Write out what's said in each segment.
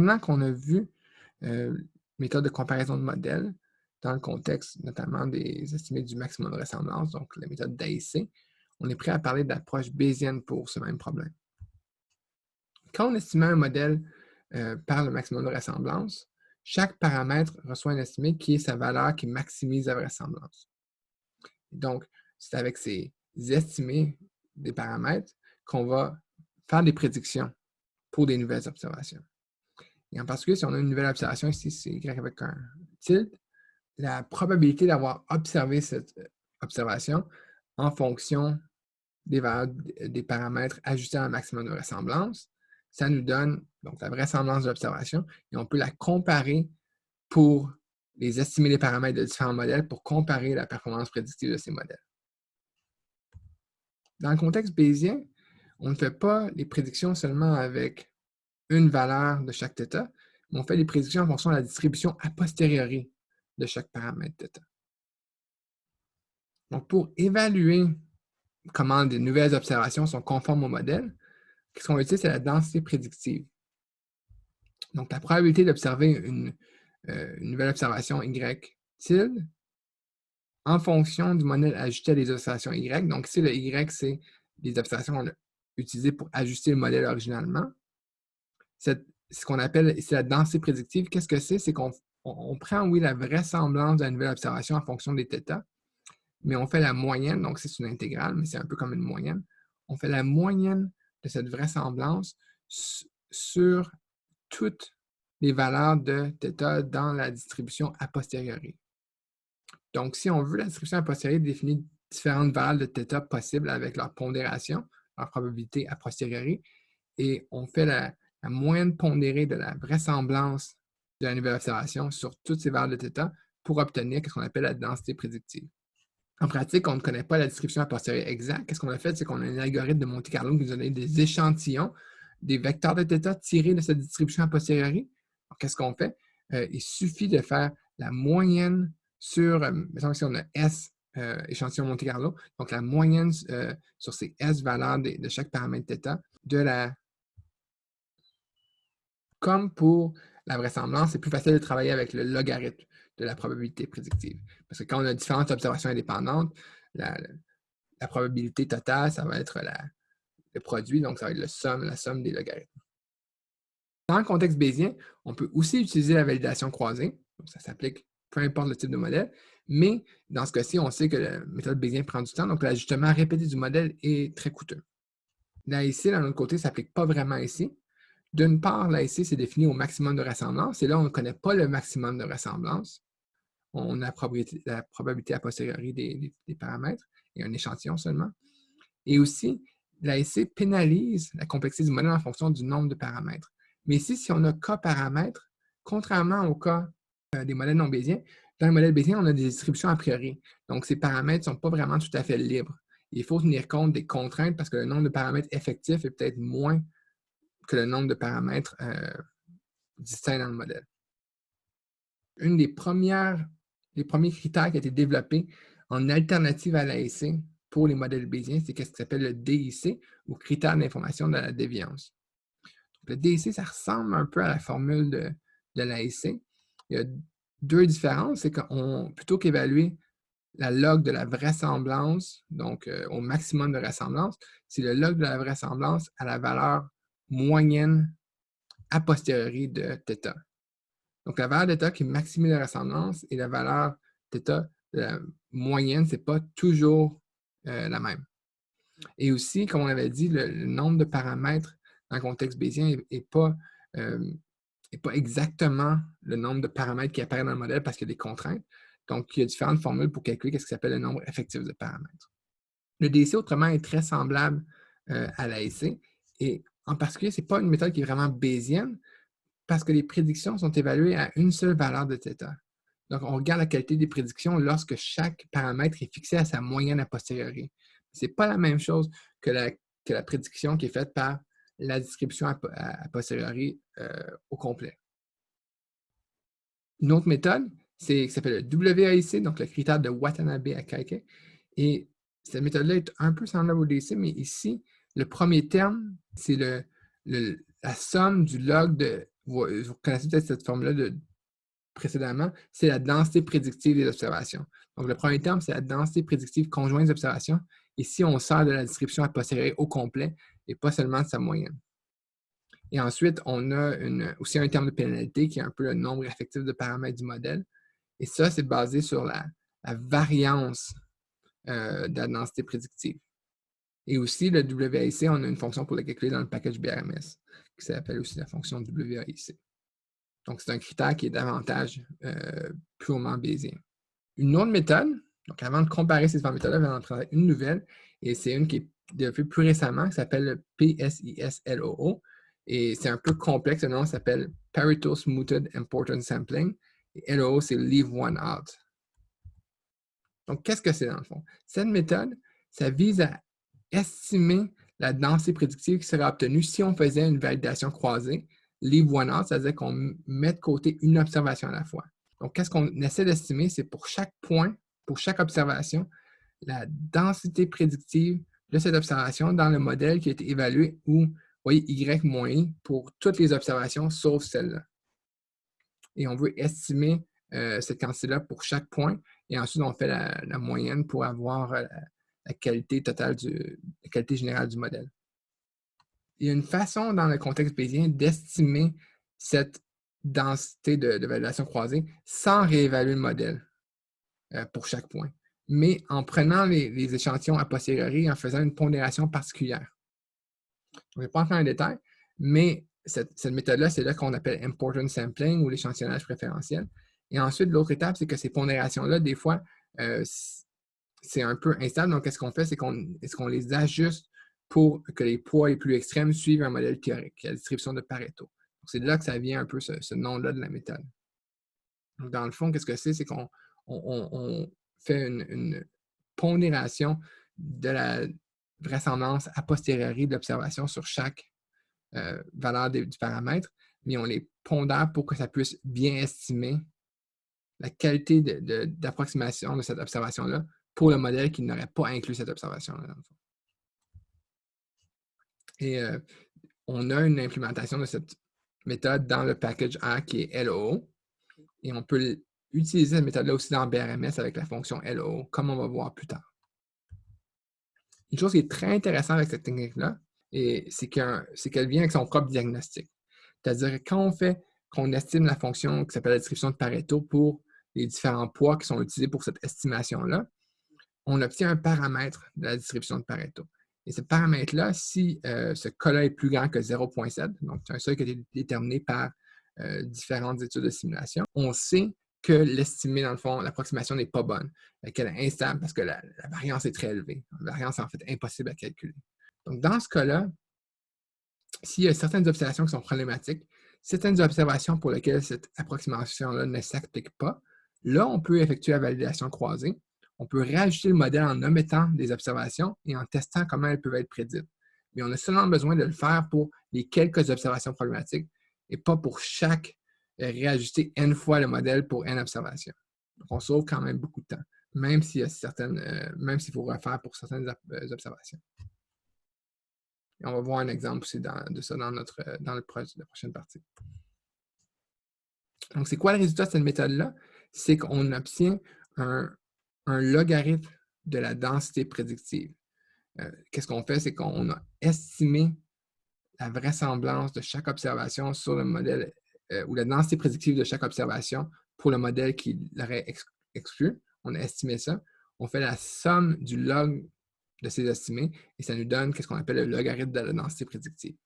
maintenant qu'on a vu euh, méthode de comparaison de modèles dans le contexte notamment des estimés du maximum de ressemblance, donc la méthode d'AIC, on est prêt à parler d'approche bayésienne pour ce même problème. Quand on estimait un modèle euh, par le maximum de ressemblance, chaque paramètre reçoit un estimé qui est sa valeur qui maximise la vraisemblance. Donc, c'est avec ces estimés des paramètres qu'on va faire des prédictions pour des nouvelles observations. Et en particulier, si on a une nouvelle observation, ici c'est Y avec un tilde, la probabilité d'avoir observé cette euh, observation en fonction des valeurs des paramètres ajustés à un maximum de vraisemblance, ça nous donne donc la vraisemblance de l'observation et on peut la comparer pour les estimer les paramètres de différents modèles pour comparer la performance prédictive de ces modèles. Dans le contexte bayésien, on ne fait pas les prédictions seulement avec une valeur de chaque θ, mais on fait les prédictions en fonction de la distribution a posteriori de chaque paramètre θ. Donc, pour évaluer comment des nouvelles observations sont conformes au modèle, ce qu'on utiliser, c'est la densité prédictive. Donc, la probabilité d'observer une, euh, nouvelle observation Y tilde en fonction du modèle ajusté à des observations Y. Donc, ici, le Y, c'est les observations utilisées pour ajuster le modèle originalement ce qu'on appelle, c'est la densité prédictive. Qu'est-ce que c'est? C'est qu'on prend, oui, la vraisemblance de la nouvelle observation en fonction des θ, mais on fait la moyenne, donc c'est une intégrale, mais c'est un peu comme une moyenne. On fait la moyenne de cette vraisemblance sur toutes les valeurs de θ dans la distribution a posteriori. Donc, si on veut la distribution a posteriori définir différentes valeurs de θ possibles avec leur pondération, leur probabilité a posteriori, et on fait la, moyenne pondérée de la vraisemblance de la nouvelle observation sur toutes ces valeurs de θ pour obtenir ce qu'on appelle la densité prédictive. En pratique, on ne connaît pas la description a posteriori exacte. Qu'est-ce qu'on a fait? C'est qu'on a un algorithme de Monte Carlo qui nous a donné des échantillons, des vecteurs de θ tirés de cette distribution a posteriori. Qu'est-ce qu'on fait? Euh, il suffit de faire la moyenne sur, euh, mettons si on a S euh, échantillon Monte Carlo, donc la moyenne sur ces S valeurs de, de, chaque paramètre θ de la... comme pour la vraisemblance, c'est plus facile de travailler avec le logarithme de la probabilité prédictive. Parce que quand on a différentes observations indépendantes, la, probabilité totale, ça va être le produit, donc ça va être le somme, la somme des logarithmes. Dans le contexte bayésien, on peut aussi utiliser la validation croisée. ça s'applique peu importe le type de modèle, mais dans ce cas-ci, on sait que la méthode bayésien prend du temps, donc l'ajustement répété du modèle est très coûteux. L'AIC, d'un autre côté, ne s'applique pas vraiment ici. D'une part, l'AIC, c'est défini au maximum de ressemblance, et là, on ne connaît pas le maximum de ressemblance on a la probabilité, a posteriori des, paramètres et un échantillon seulement. Et aussi, l'ASC pénalise la complexité du modèle en fonction du nombre de paramètres. Mais ici, si on a K paramètres, contrairement au cas euh, des modèles non bayésiens, dans le modèle bayésien, on a des distributions a priori. Donc, ces paramètres ne sont pas vraiment tout à fait libres. Il faut tenir compte des contraintes parce que le nombre de paramètres effectifs est peut-être moins que le nombre de paramètres euh, distincts dans le modèle. Une des premières les premiers critères qui ont été développés en alternative à l'AIC pour les modèles bayésiens, c'est ce qui s'appelle le DIC, ou critère d'information de la déviance. le DIC, ça ressemble un peu à la formule de, l'AIC. Il y a deux différences, c'est qu'on plutôt qu'évaluer la log de la vraisemblance, donc euh, au maximum de vraisemblance, c'est le log de la vraisemblance à la valeur moyenne a posteriori de θ. Donc, la valeur d'état qui maximise la ressemblance et la valeur de la moyenne, ce n'est pas toujours euh, la même. Et aussi, comme on avait dit, le, nombre de paramètres dans le contexte bayésien n'est pas, euh, pas exactement le nombre de paramètres qui apparaissent dans le modèle parce qu'il y a des contraintes. Donc, il y a différentes formules pour calculer ce qui s'appelle le nombre effectif de paramètres. Le DC, autrement, est très semblable euh, à l'AEC. Et en particulier, ce n'est pas une méthode qui est vraiment bayésienne, parce que les prédictions sont évaluées à une seule valeur de θ. Donc, on regarde la qualité des prédictions lorsque chaque paramètre est fixé à sa moyenne a posteriori. Ce n'est pas la même chose que la, prédiction qui est faite par la distribution a, posteriori euh, au complet. Une autre méthode, c'est qui s'appelle le WAIC, donc le critère de Watanabe à Kaike. Et cette méthode-là est un peu semblable au DC, mais ici, le premier terme, c'est la somme du log de vous, connaissez peut-être cette formule-là précédemment, c'est la densité prédictive des observations. Donc, le premier terme, c'est la densité prédictive conjointe des observations. Si on sort de la description à posteriori au complet et pas seulement de sa moyenne. Et ensuite, on a aussi un terme de pénalité qui est un peu le nombre effectif de paramètres du modèle. Et ça, c'est basé sur la, variance euh, de la densité prédictive. Et aussi, le WAIC, on a une fonction pour le calculer dans le package BRMS, qui s'appelle aussi la fonction WAIC. Donc, c'est un critère qui est davantage euh, purement bayésien. Une autre méthode, donc avant de comparer ces deux méthodes-là, vais en présenter une nouvelle, et c'est une qui est développée plus récemment, qui s'appelle le PSIS-LOO. Et c'est un peu complexe, le nom s'appelle Pareto Smoothed Importance Sampling. Et LOO, c'est Leave One Out. Donc, qu'est-ce que c'est dans le fond? Cette méthode, ça vise à estimer la densité prédictive qui serait obtenue si on faisait une validation croisée. One out, c'est-à-dire qu'on met de côté une observation à la fois. Donc, qu'est-ce qu'on essaie d'estimer? C'est pour chaque point, pour chaque observation, la densité prédictive de cette observation dans le modèle qui a été évalué ou, voyez, Y moins I pour toutes les observations sauf celle-là. Et on veut estimer euh, cette quantité-là pour chaque point. Et ensuite, on fait la, moyenne pour avoir euh, la qualité totale, du, la qualité générale du modèle. Il y a une façon dans le contexte bayésien d'estimer cette densité de, validation croisée sans réévaluer le modèle euh, pour chaque point, mais en prenant les, échantillons a posteriori et en faisant une pondération particulière. Je ne vais pas entrer dans les détails, mais cette, méthode-là, c'est là, qu'on appelle important sampling ou l'échantillonnage préférentiel. Et ensuite, l'autre étape, c'est que ces pondérations-là, des fois, euh, c'est un peu instable. Donc, qu'est-ce qu'on fait? C'est qu'on les ajuste pour que les poids les plus extrêmes suivent un modèle théorique, la distribution de Pareto. C'est de là que ça vient un peu ce, nom-là de la méthode. Donc, dans le fond, qu'est-ce que c'est? C'est qu'on fait une, pondération de la vraisemblance a posteriori de l'observation sur chaque euh, valeur du paramètre, mais on les pondère pour que ça puisse bien estimer la qualité d'approximation de, cette observation-là pour le modèle qui n'aurait pas inclus cette observation-là. Et euh, on a une implémentation de cette méthode dans le package A qui est LO. Et on peut utiliser cette méthode-là aussi dans BRMS avec la fonction LO, comme on va voir plus tard. Une chose qui est très intéressante avec cette technique-là, c'est qu'elle vient avec son propre diagnostic. C'est-à-dire quand on fait, qu'on estime la fonction qui s'appelle la description de Pareto pour les différents poids qui sont utilisés pour cette estimation-là, on obtient un paramètre de la distribution de Pareto. Et ce paramètre-là, si euh, ce cas-là est plus grand que 0.7, donc c'est un seuil qui a été déterminé par euh, différentes études de simulation, on sait que l'estimé, dans le fond, l'approximation n'est pas bonne, qu'elle est instable parce que la, variance est très élevée. La variance est en fait impossible à calculer. Donc, dans ce cas-là, s'il y a certaines observations qui sont problématiques, certaines observations pour lesquelles cette approximation-là ne s'applique pas, là, on peut effectuer la validation croisée on peut réajuster le modèle en omettant des observations et en testant comment elles peuvent être prédites. Mais on a seulement besoin de le faire pour les quelques observations problématiques et pas pour chaque euh, réajuster n fois le modèle pour n observations. Donc, on sauve quand même beaucoup de temps, même s'il y a euh, faut refaire pour certaines euh, observations. On va voir un exemple aussi de ça dans, notre, dans le, la prochaine partie. Donc, c'est quoi le résultat de cette méthode-là? C'est qu'on obtient un, un logarithme de la densité prédictive. Euh, qu'est-ce qu'on fait? C'est qu'on a estimé la vraisemblance de chaque observation sur le modèle, euh, ou la densité prédictive de chaque observation pour le modèle qui l'aurait exclu. On a estimé ça. On fait la somme du log de ces estimés et ça nous donne ce qu'on appelle le logarithme de la densité prédictive.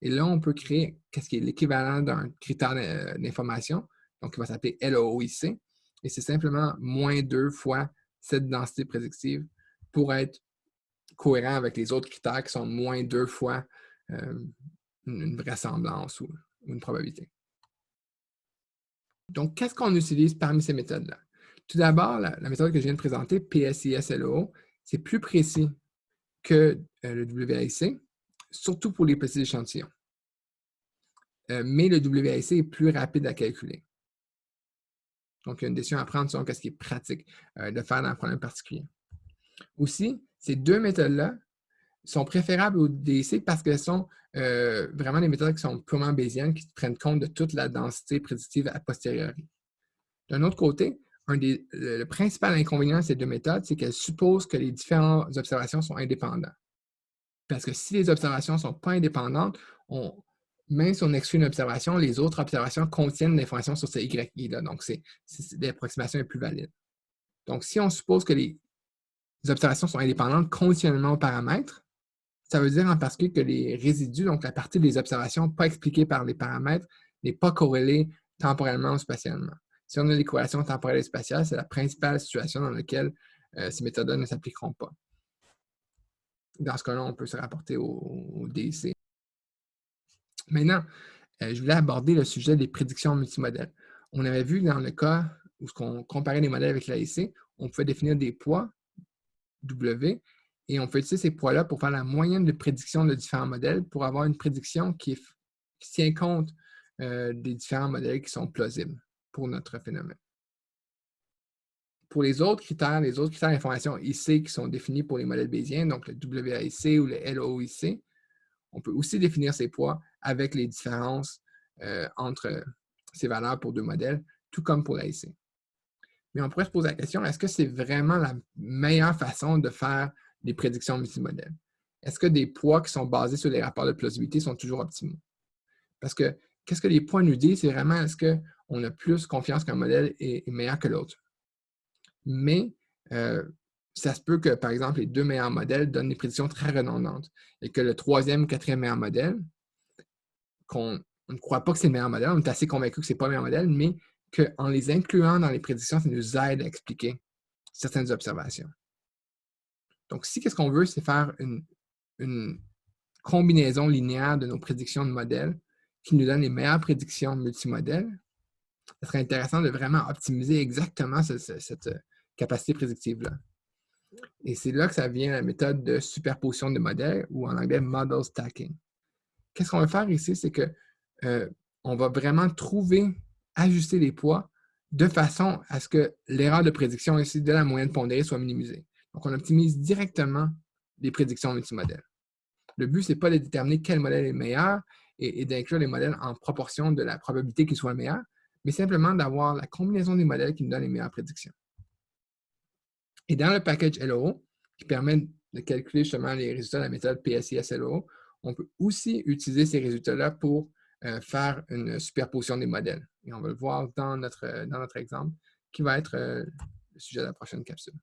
Et là, on peut créer qu'est-ce qui est l'équivalent d'un critère d'information, donc qui va s'appeler LOIC et c'est simplement moins 2 fois cette densité prédictive pour être cohérent avec les autres critères qui sont moins 2 fois euh, une vraisemblance ou, une probabilité. Donc, qu'est-ce qu'on utilise parmi ces méthodes-là? Tout d'abord, la, méthode que je viens de présenter, PSIS-LO, c'est plus précis que euh, le WIC, surtout pour les petits échantillons. Euh, mais le WIC est plus rapide à calculer. Donc, il y a une décision à prendre sur ce qui est pratique euh, de faire dans un problème particulier. Aussi, ces deux méthodes-là sont préférables au DIC parce qu'elles sont euh, vraiment des méthodes qui sont purement bayésiennes, qui prennent compte de toute la densité prédictive a posteriori. D'un autre côté, le, principal inconvénient de ces deux méthodes, c'est qu'elles supposent que les différentes observations sont indépendantes. Parce que si les observations ne sont pas indépendantes, même si on exclut une observation, les autres observations contiennent l'information sur ces YI-là. Donc, l'approximation est plus valide. Donc, si on suppose que les observations sont indépendantes conditionnellement aux paramètres, ça veut dire en particulier que les résidus, donc la partie des observations pas expliquées par les paramètres, n'est pas corrélée temporellement ou spatialement. Si on a des corrélations temporelles et spatiales, c'est la principale situation dans laquelle euh, ces méthodes ne s'appliqueront pas. Dans ce cas-là, on peut se rapporter au, DIC. Maintenant, euh, je voulais aborder le sujet des prédictions multimodèles. On avait vu dans le cas où on comparait les modèles avec l'AIC, on pouvait définir des poids W et on peut utiliser ces poids-là pour faire la moyenne de prédiction de différents modèles pour avoir une prédiction qui, tient compte euh, des différents modèles qui sont plausibles pour notre phénomène. Pour les autres critères, les autres critères d'information IC qui sont définis pour les modèles bayésiens, donc le WAIC ou le LOIC, on peut aussi définir ces poids avec les différences euh, entre ces valeurs pour deux modèles, tout comme pour l'AIC. Mais on pourrait se poser la question, est-ce que c'est vraiment la meilleure façon de faire des prédictions multimodèles? Est-ce que des poids qui sont basés sur les rapports de plausibilité sont toujours optimaux? Parce que qu'est-ce que les poids nous disent? C'est vraiment est-ce qu'on a plus confiance qu'un modèle est, meilleur que l'autre? Mais euh, ça se peut que, par exemple, les deux meilleurs modèles donnent des prédictions très redondantes et que le troisième, quatrième meilleur modèle, qu'on ne croit pas que c'est le meilleur modèle, on est assez convaincu que ce n'est pas le meilleur modèle, mais qu'en les incluant dans les prédictions, ça nous aide à expliquer certaines observations. Donc, si qu'est-ce qu'on veut, c'est faire une, combinaison linéaire de nos prédictions de modèles qui nous donne les meilleures prédictions multimodèles, ce serait intéressant de vraiment optimiser exactement cette capacité prédictive-là. Et c'est là que ça vient la méthode de superposition de modèles ou en anglais model stacking. Qu'est-ce qu'on va faire ici, c'est qu'on euh, va vraiment trouver ajuster les poids de façon à ce que l'erreur de prédiction ici de la moyenne pondérée soit minimisée. Donc, on optimise directement les prédictions multimodèles. Le but, ce n'est pas de déterminer quel modèle est meilleur et, d'inclure les modèles en proportion de la probabilité qu'ils soient meilleurs, mais simplement d'avoir la combinaison des modèles qui nous donne les meilleures prédictions. Et dans le package LOO, qui permet de calculer justement les résultats de la méthode PSIS-LOO, on peut aussi utiliser ces résultats-là pour euh, faire une superposition des modèles. Et on va le voir dans notre, notre exemple, qui va être euh, le sujet de la prochaine capsule.